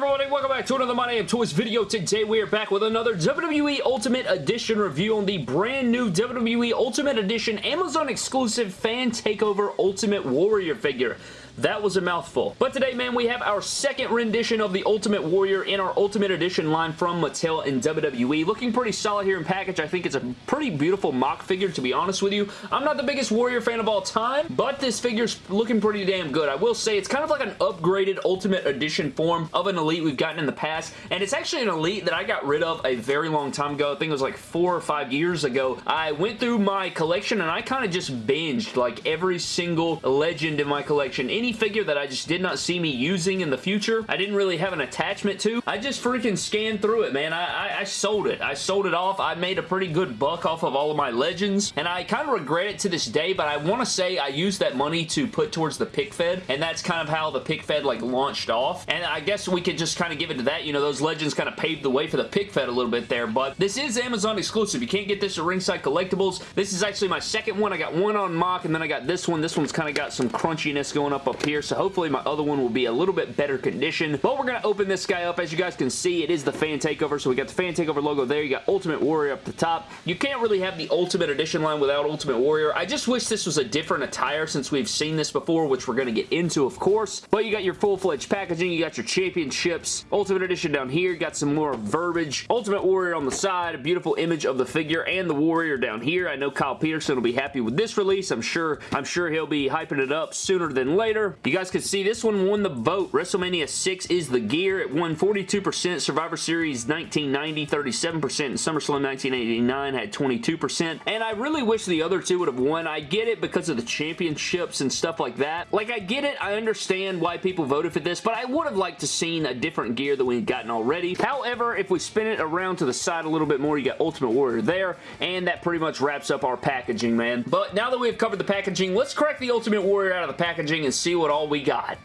everybody? Welcome back to another My Damn Toys video. Today we are back with another WWE Ultimate Edition review on the brand new WWE Ultimate Edition Amazon exclusive Fan Takeover Ultimate Warrior figure. That was a mouthful. But today, man, we have our second rendition of the Ultimate Warrior in our Ultimate Edition line from Mattel and WWE. Looking pretty solid here in package. I think it's a pretty beautiful MOC figure, to be honest with you. I'm not the biggest Warrior fan of all time, but this figure's looking pretty damn good. I will say it's kind of like an upgraded Ultimate Edition form of an Elite we've gotten in the past, and it's actually an Elite that I got rid of a very long time ago. I think it was like four or five years ago. I went through my collection and I kind of just binged like every single legend in my collection. Any figure that I just did not see me using in the future, I didn't really have an attachment to, I just freaking scanned through it, man. I, I, I sold it. I sold it off. I made a pretty good buck off of all of my legends, and I kind of regret it to this day, but I want to say I used that money to put towards the pic fed, and that's kind of how the pic fed like launched off, and I guess we could just kind of give it to that. You know, those legends kind of paved the way for the pic fed a little bit there, but this is Amazon exclusive. You can't get this at Ringside Collectibles. This is actually my second one. I got one on MOC, and then I got this one. This one's kind of got some crunchiness going up up here, so hopefully my other one will be a little bit better condition. But we're going to open this guy up. As you guys can see, it is the Fan Takeover, so we got the Fan Takeover logo there. You got Ultimate Warrior up the top. You can't really have the Ultimate Edition line without Ultimate Warrior. I just wish this was a different attire since we've seen this before, which we're going to get into, of course. But you got your full-fledged packaging. You got your championships. Ultimate Edition down here. Got some more verbiage. Ultimate Warrior on the side. A beautiful image of the figure and the Warrior down here. I know Kyle Peterson will be happy with this release. I'm sure, I'm sure he'll be hyping it up sooner than later. You guys can see this one won the vote. WrestleMania 6 is the gear. It won 42%. Survivor Series 1990, 37%. And SummerSlam 1989 had 22%. And I really wish the other two would have won. I get it because of the championships and stuff like that. Like, I get it. I understand why people voted for this, but I would have liked to seen a different gear that we've gotten already. However, if we spin it around to the side a little bit more, you got Ultimate Warrior there, and that pretty much wraps up our packaging, man. But now that we've covered the packaging, let's crack the Ultimate Warrior out of the packaging and see what all we got.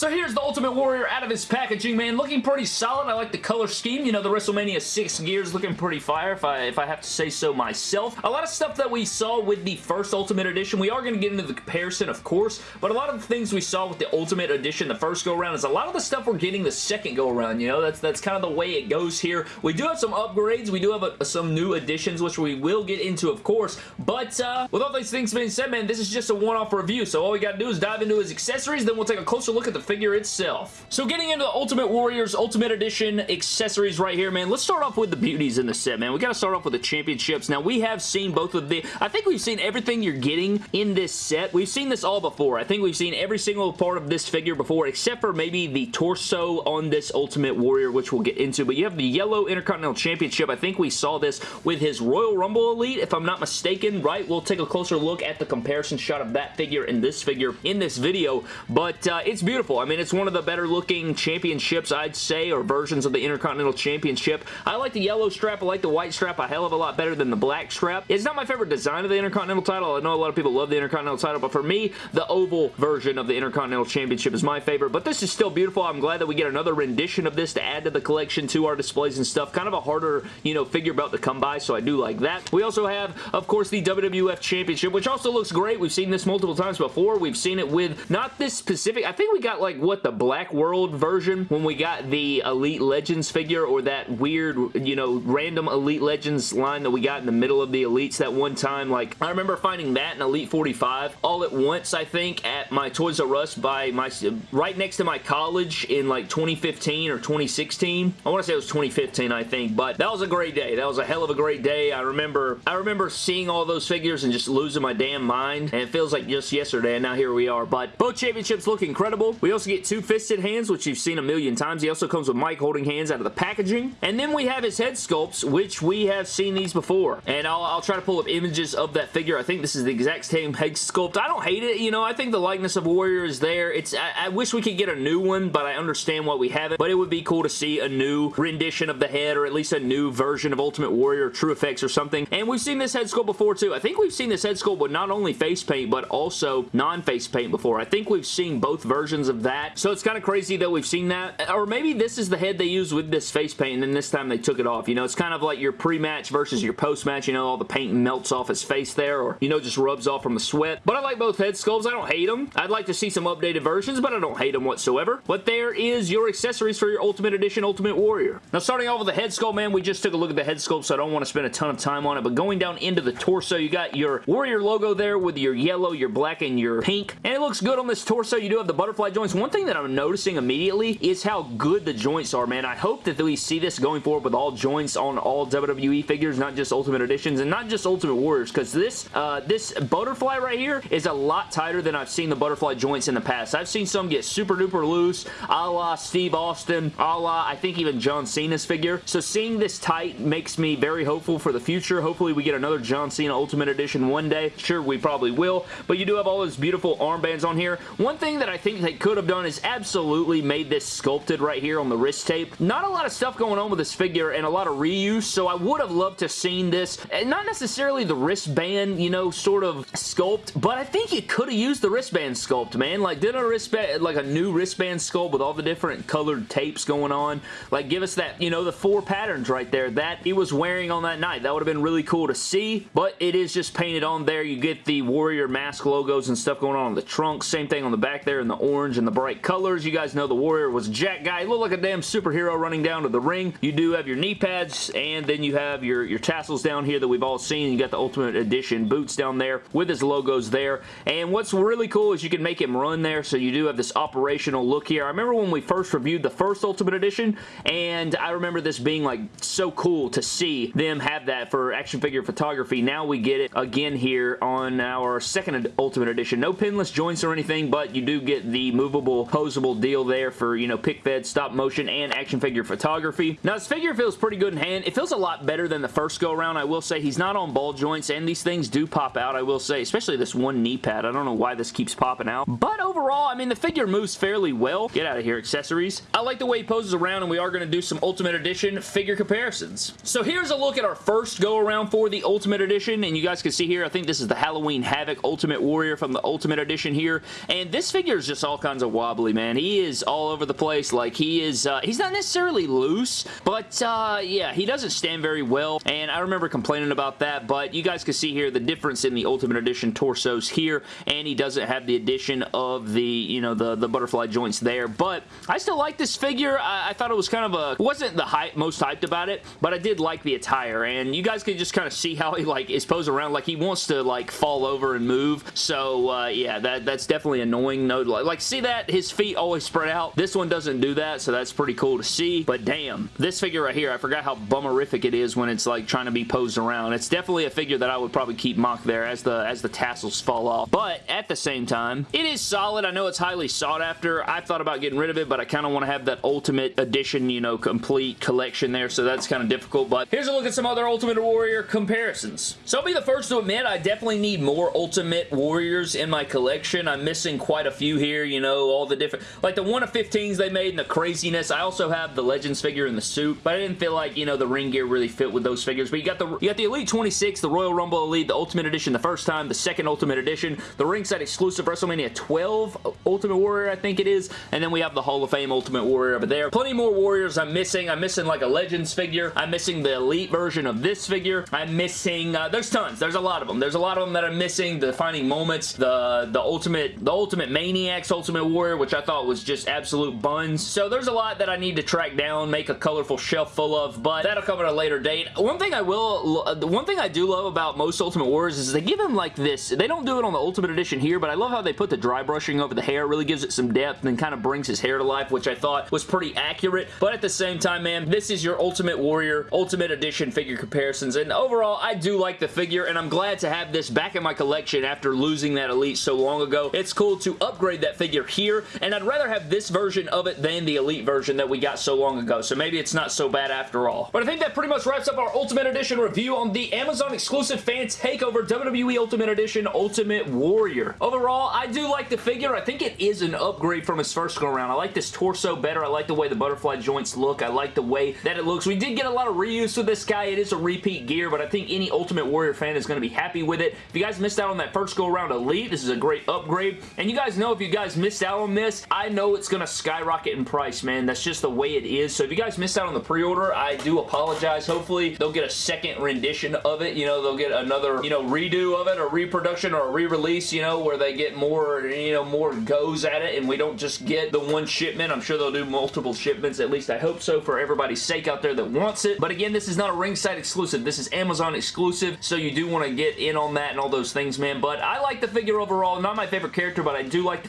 So here's the Ultimate Warrior out of his packaging, man. Looking pretty solid. I like the color scheme. You know, the WrestleMania 6 gears looking pretty fire, if I, if I have to say so myself. A lot of stuff that we saw with the first Ultimate Edition, we are going to get into the comparison, of course, but a lot of the things we saw with the Ultimate Edition the first go-around is a lot of the stuff we're getting the second go-around, you know? That's, that's kind of the way it goes here. We do have some upgrades. We do have a, some new additions, which we will get into, of course, but uh, with all these things being said, man, this is just a one-off review, so all we got to do is dive into his accessories, then we'll take a closer look at the figure itself. So getting into the Ultimate Warriors Ultimate Edition accessories right here, man, let's start off with the beauties in the set, man. We got to start off with the championships. Now, we have seen both of the... I think we've seen everything you're getting in this set. We've seen this all before. I think we've seen every single part of this figure before, except for maybe the torso on this Ultimate Warrior, which we'll get into. But you have the yellow Intercontinental Championship. I think we saw this with his Royal Rumble Elite, if I'm not mistaken, right? We'll take a closer look at the comparison shot of that figure and this figure in this video. But uh, it's beautiful. I mean, it's one of the better looking championships, I'd say, or versions of the Intercontinental Championship. I like the yellow strap. I like the white strap a hell of a lot better than the black strap. It's not my favorite design of the Intercontinental title. I know a lot of people love the Intercontinental title, but for me, the oval version of the Intercontinental Championship is my favorite, but this is still beautiful. I'm glad that we get another rendition of this to add to the collection, to our displays and stuff. Kind of a harder, you know, figure belt to come by, so I do like that. We also have, of course, the WWF Championship, which also looks great. We've seen this multiple times before. We've seen it with not this specific, I think we got like, what, the Black World version when we got the Elite Legends figure or that weird, you know, random Elite Legends line that we got in the middle of the Elites that one time. Like, I remember finding that in Elite 45 all at once, I think, at my Toys R Us by my, right next to my college in like 2015 or 2016. I want to say it was 2015, I think, but that was a great day. That was a hell of a great day. I remember, I remember seeing all those figures and just losing my damn mind, and it feels like just yesterday, and now here we are. But both championships look incredible. We also get two fisted hands, which you've seen a million times. He also comes with mic holding hands out of the packaging. And then we have his head sculpts, which we have seen these before. And I'll, I'll try to pull up images of that figure. I think this is the exact same head sculpt. I don't hate it. You know, I think the likeness of Warrior is there. It's I, I wish we could get a new one, but I understand why we haven't. But it would be cool to see a new rendition of the head, or at least a new version of Ultimate Warrior, TrueFX or something. And we've seen this head sculpt before too. I think we've seen this head sculpt with not only face paint, but also non-face paint before. I think we've seen both versions of that. So it's kind of crazy that we've seen that. Or maybe this is the head they used with this face paint and then this time they took it off. You know, it's kind of like your pre-match versus your post-match. You know, all the paint melts off his face there or, you know, just rubs off from the sweat. But I like both head sculpts. I don't hate them. I'd like to see some updated versions, but I don't hate them whatsoever. But there is your accessories for your Ultimate Edition Ultimate Warrior. Now, starting off with the head sculpt, man, we just took a look at the head sculpt, so I don't want to spend a ton of time on it. But going down into the torso, you got your Warrior logo there with your yellow, your black, and your pink. And it looks good on this torso. You do have the butterfly joints. One thing that I'm noticing immediately is how good the joints are, man. I hope that we see this going forward with all joints on all WWE figures, not just Ultimate Editions, and not just Ultimate Warriors, because this, uh, this butterfly right here is a lot tighter than I've seen the butterfly joints in the past. I've seen some get super duper loose, a la Steve Austin, a la, I think even John Cena's figure. So seeing this tight makes me very hopeful for the future. Hopefully we get another John Cena Ultimate Edition one day. Sure, we probably will, but you do have all those beautiful armbands on here. One thing that I think they could have done is absolutely made this sculpted right here on the wrist tape. Not a lot of stuff going on with this figure and a lot of reuse, so I would have loved to seen this. And not necessarily the wristband, you know, sort of sculpt, but I think you could have used the wristband sculpt, man. Like, did a wristband, like a new wristband sculpt with all the different colored tapes going on. Like, give us that, you know, the four patterns right there that he was wearing on that night. That would have been really cool to see, but it is just painted on there. You get the Warrior mask logos and stuff going on on the trunk. Same thing on the back there in the orange and the bright colors. You guys know the Warrior was Jack guy. He looked like a damn superhero running down to the ring. You do have your knee pads, and then you have your, your tassels down here that we've all seen. You got the Ultimate Edition boots down there with his logos there. And what's really cool is you can make him run there, so you do have this operational look here. I remember when we first reviewed the first Ultimate Edition, and I remember this being like so cool to see them have that for action figure photography. Now we get it again here on our second Ultimate Edition. No pinless joints or anything, but you do get the movable, posable deal there for, you know, pic fed, stop motion, and action figure photography. Now, this figure feels pretty good in hand. It feels a lot better than the first go-around, I will say. He's not on ball joints, and these things do pop out, I will say, especially this one knee pad. I don't know why this keeps popping out. But overall, I mean, the figure moves fairly well. Get out of here, accessories. I like the way he poses around, and we are going to do some Ultimate Edition figure comparisons. So here's a look at our first go-around for the Ultimate Edition, and you guys can see here, I think this is the Halloween Havoc Ultimate Warrior from the Ultimate Edition here, and this figure is just all kinds of wobbly, man. He is all over the place. Like, he is, uh, he's not necessarily loose, but, uh, yeah, he doesn't stand very well, and I remember complaining about that, but you guys can see here the difference in the Ultimate Edition torsos here, and he doesn't have the addition of the, you know, the, the butterfly joints there, but I still like this figure. I, I thought it was kind of a, wasn't the hype, most hyped about it, but I did like the attire, and you guys can just kind of see how he, like, is posed around, like, he wants to, like, fall over and move, so, uh, yeah, that, that's definitely annoying. No, like, see that? His feet always spread out. This one doesn't do that, so that's pretty cool to see, but damn, this figure right here, I forgot how bummerific it is when it's, like, trying to be posed around. It's definitely a figure that I would probably keep MOC there as the, as the tassels fall off, but at the same time, it is solid. I know it's highly sought after. I've thought about getting rid of it, but I kind of want to have that Ultimate Edition, you know, complete collection there, so that's kind of difficult, but here's a look at some other Ultimate Warrior comparisons. So I'll be the first to admit I definitely need more Ultimate Warriors in my collection. I'm missing quite a few here, you know, all the different, like the 1 of 15s they made and the craziness. I also have the Legends figure in the suit, but I didn't feel like, you know, the ring gear really fit with those figures, but you got the, you got the Elite 26, the Royal Rumble Elite, the Ultimate Edition the first time, the second Ultimate Edition, the ringside exclusive WrestleMania 12 Ultimate Warrior, I think it is, and then we have the Hall of Fame Ultimate Warrior over there. Plenty more Warriors I'm missing. I'm missing like a Legends figure. I'm missing the Elite version of this figure. I'm missing, uh, there's tons. There's a lot of them. There's a lot of them that I'm missing. The Defining Moments, the, the Ultimate, the Ultimate Maniacs Ultimate Warrior, which I thought was just absolute buns. So there's a lot that I need to track down, make a colorful shelf full of, but that'll come at a later date. One thing I will, uh, one thing I do love about most Ultimate Warriors is they give them like this. They don't do it on the Ultimate Edition here, but I love how they put the dry brushing over the hair. Really gives it some depth and kind of brings his hair to life, which I thought was pretty accurate. But at the same time, man, this is your Ultimate Warrior Ultimate Edition figure comparisons. And overall, I do like the figure, and I'm glad to have this back in my collection after losing that Elite so long ago. It's cool to upgrade that figure here, and I'd rather have this version of it than the Elite version that we got so long ago. So maybe it's not so bad after all. But I think that pretty much wraps up our Ultimate Edition review on the Amazon exclusive fan takeover WWE Ultimate Edition Ultimate Warrior. Overall, I do like the figure. I think it is an upgrade from his first go-around. I like this torso better. I like the way the butterfly joints look. I like the way that it looks. We did get a lot of reuse with this guy. It is a repeat gear, but I think any Ultimate Warrior fan is going to be happy with it. If you guys missed out on that first go-around Elite, this is a great upgrade. And you guys know if you guys missed out on this, I know it's going to skyrocket in price, man. That's just the way it is. So if you guys missed out on the pre-order, I do apologize. Hopefully, they'll get a second rendition of it. You know, they'll get another, you know, redo of it or reproduction or a re-release, you know, where they get more, you know, more goes at it and we don't just get the one shipment. I'm sure they'll do multiple shipments. At least I hope so for everybody's sake out there that wants it. But again, this is not a ringside exclusive. This is Amazon exclusive, so you do want to get in on that and all those things, man. But I like the figure overall. Not my favorite character, but I do like the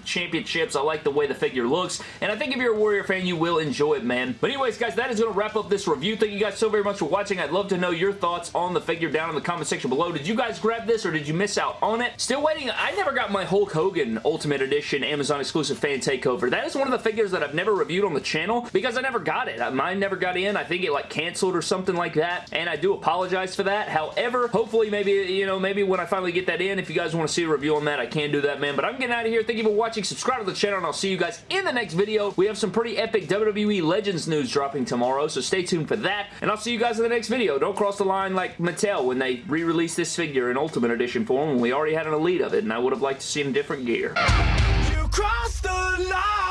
I like the way the figure looks, and I think if you're a Warrior fan, you will enjoy it, man. But anyways, guys, that is going to wrap up this review. Thank you guys so very much for watching. I'd love to know your thoughts on the figure down in the comment section below. Did you guys grab this, or did you miss out on it? Still waiting. I never got my Hulk Hogan Ultimate Edition Amazon exclusive fan takeover. That is one of the figures that I've never reviewed on the channel because I never got it. Mine never got in. I think it like canceled or something like that, and I do apologize for that. However, hopefully maybe, you know, maybe when I finally get that in, if you guys want to see a review on that, I can do that, man. But I'm getting out of here. Thank you for watching. Subscribe to the channel, and I'll see you guys in the next video. We have some pretty epic WWE Legends news dropping tomorrow, so stay tuned for that. And I'll see you guys in the next video. Don't cross the line like Mattel when they re-released this figure in Ultimate Edition form when we already had an Elite of it, and I would have liked to see him different gear. You crossed the line!